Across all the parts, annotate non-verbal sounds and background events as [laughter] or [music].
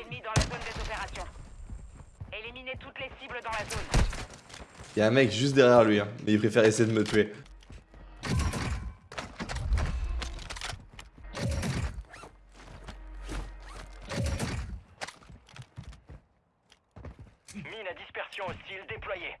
Ennemi dans la zone des opérations. Éliminez toutes les cibles dans la zone. Y'a un mec juste derrière lui, hein, mais il préfère essayer de me tuer. Mine à dispersion hostile déployée.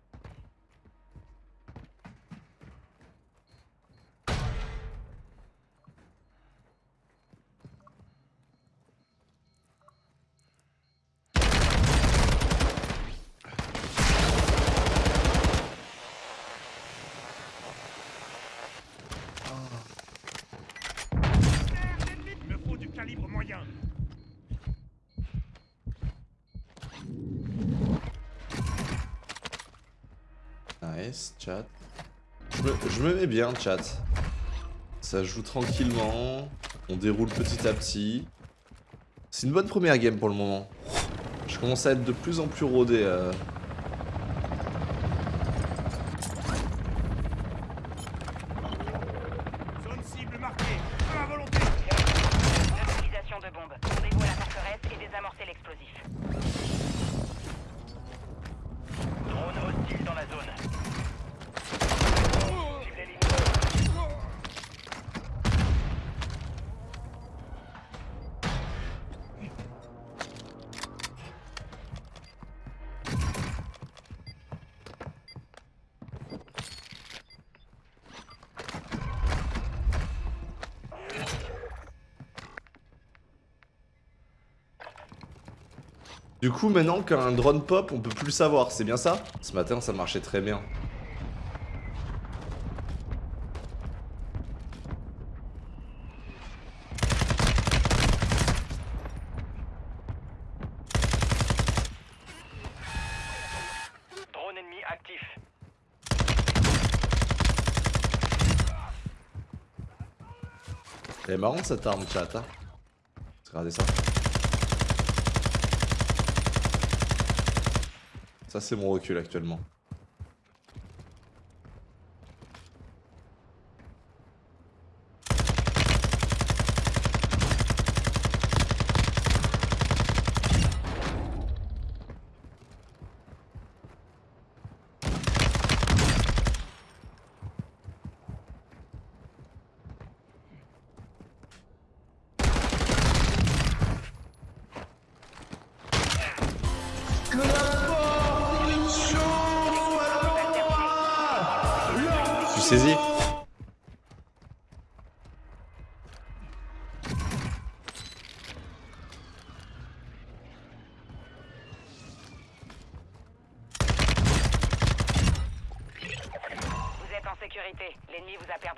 Il me faut du Nice, chat. Je me, je me mets bien, chat. Ça joue tranquillement. On déroule petit à petit. C'est une bonne première game pour le moment. Je commence à être de plus en plus rodé. euh. Du coup, maintenant qu'un drone pop, on peut plus le savoir, c'est bien ça? Ce matin, ça marchait très bien. Drone ennemi actif. Elle est marrante cette arme, chat. Hein Regardez ça. Ça, c'est mon recul actuellement.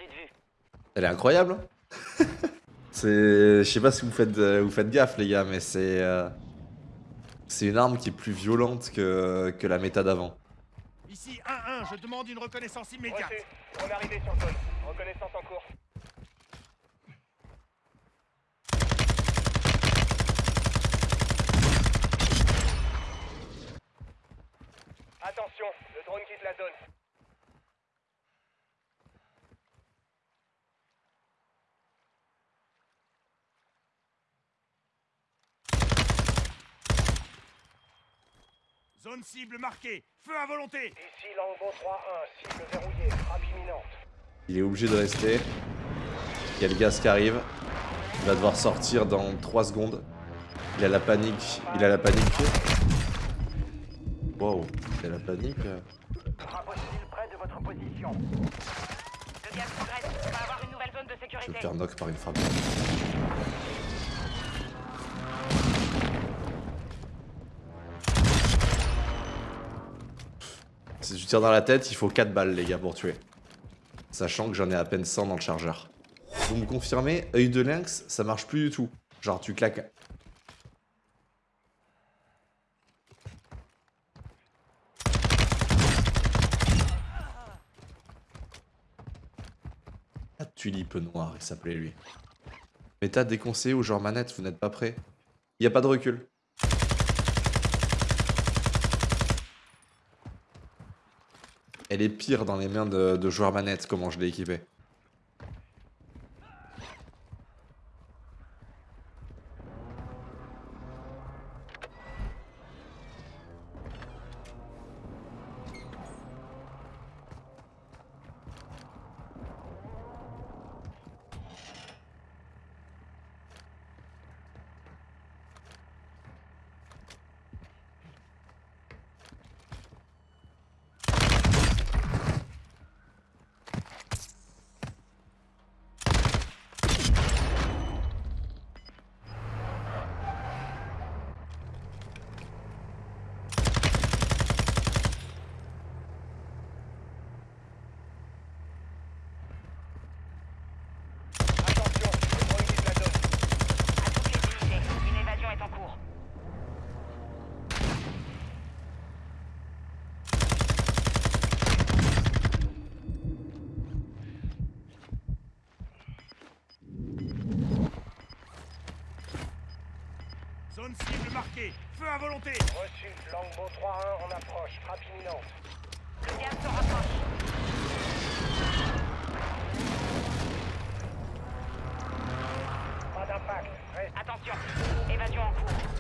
De vue. Elle est incroyable. hein [laughs] c'est, je sais pas si vous faites, euh, vous faites gaffe les gars, mais c'est, euh, c'est une arme qui est plus violente que, que la méta d'avant. Ici 1-1, je demande une reconnaissance immédiate. Reçu. On est arrivé sur zone. Reconnaissance en cours. Attention, le drone quitte la zone. Zone cible marquée. Feu à volonté. Ici Longbow 3-1, cible verrouillée, frappe imminente. Il est obligé de rester. Il y a le gaz qui arrive. Il va devoir sortir dans 3 secondes. Il a la panique. Il a la panique. Wow, il a la panique. Hostile près de votre position. Le gaz progresse. On va avoir une nouvelle zone de Je vais sécurité. me faire knock par une frappe. Si tu tires dans la tête, il faut 4 balles les gars pour tuer. Sachant que j'en ai à peine 100 dans le chargeur. Vous me confirmez, œil de lynx, ça marche plus du tout. Genre tu claques. Ah, tulipe noire, il s'appelait lui. Méta déconseillé ou genre manette, vous n'êtes pas prêt Il a pas de recul. Elle est pire dans les mains de, de joueurs manette, comment je l'ai équipée. Zone cible marquée. Feu à volonté. Reçu. Longbow 3-1 en approche. Frappe imminente. Le gaz se rapproche. Pas d'impact. Reste. Attention, évasion en cours.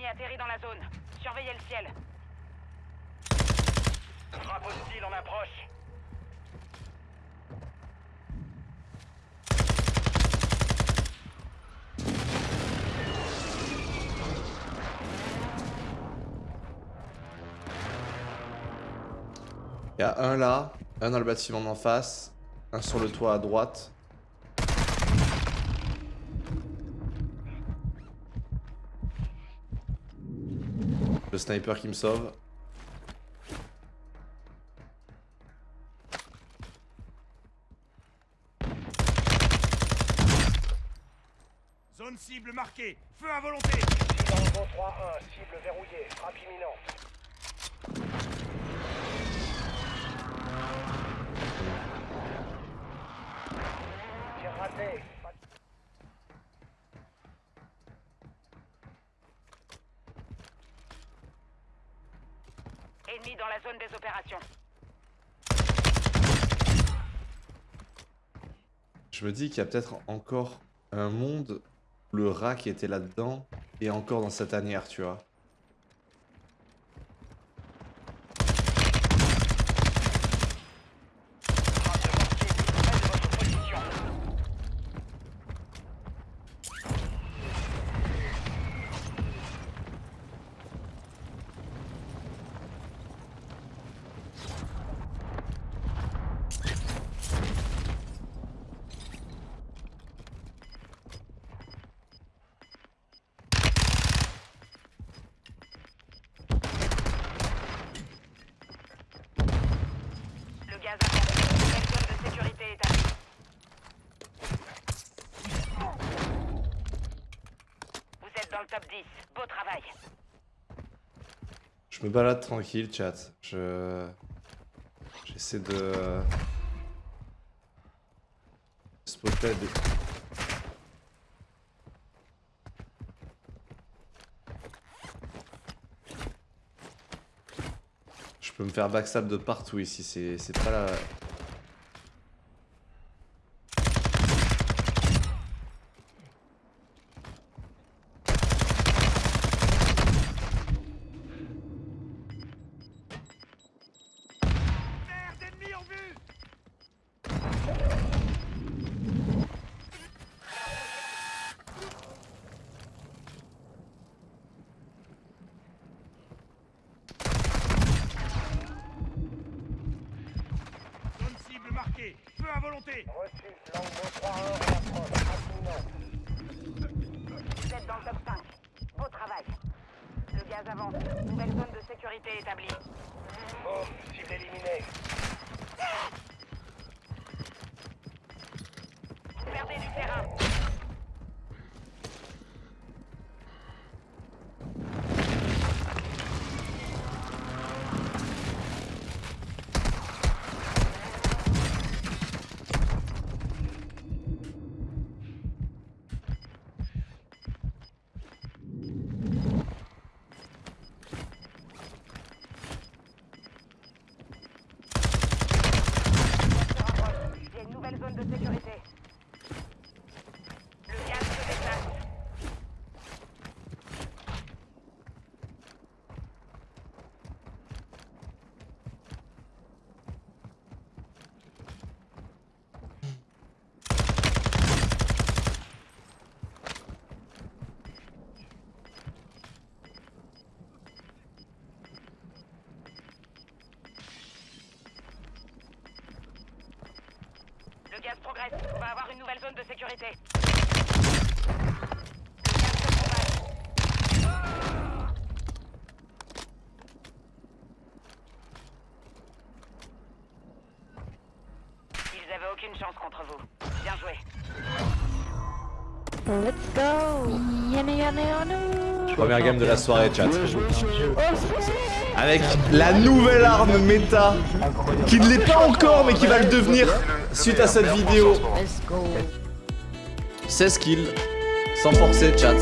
Un ennemi atterrit dans la zone. Surveillez le ciel. Frappe hostile en approche. Il y a un là, un dans le bâtiment d'en face, un sur le toit à droite. Sniper qui me sauve. Zone cible marquée. Feu à volonté. Longbow 3-1. Cible verrouillée. Frappe imminente. Tir raté. Je me dis qu'il y a peut-être encore un monde où le rat qui était là-dedans est encore dans cette tanière, tu vois. Frappe de mortier près de votre position. Vous êtes dans le top 10. Beau travail. Je me balade tranquille, chat. Je. J'essaie de. spotter. Je peux me faire backstab de partout ici, c'est pas la. Terre d'ennemis en vue. Zone cible marquée. Feu à volonté. Reçu. Longbow 3-1 en approche. Frappe imminente. Vous êtes dans le top 5. Beau travail. Le gaz avance. Nouvelle zone de sécurité établie. Boum. Cible éliminée. Vous perdez du terrain. Se rapproche. Il y a une nouvelle zone de sécurité. Le gaz se déplace. Le gaz On va avoir une nouvelle zone de sécurité. Ils avaient aucune chance contre vous. Bien joué. Let's go! Première game de la soirée, chat. Avec la nouvelle arme méta, qui ne l'est pas encore, mais qui va le devenir suite à cette vidéo. 16 kills, sans forcer, chat.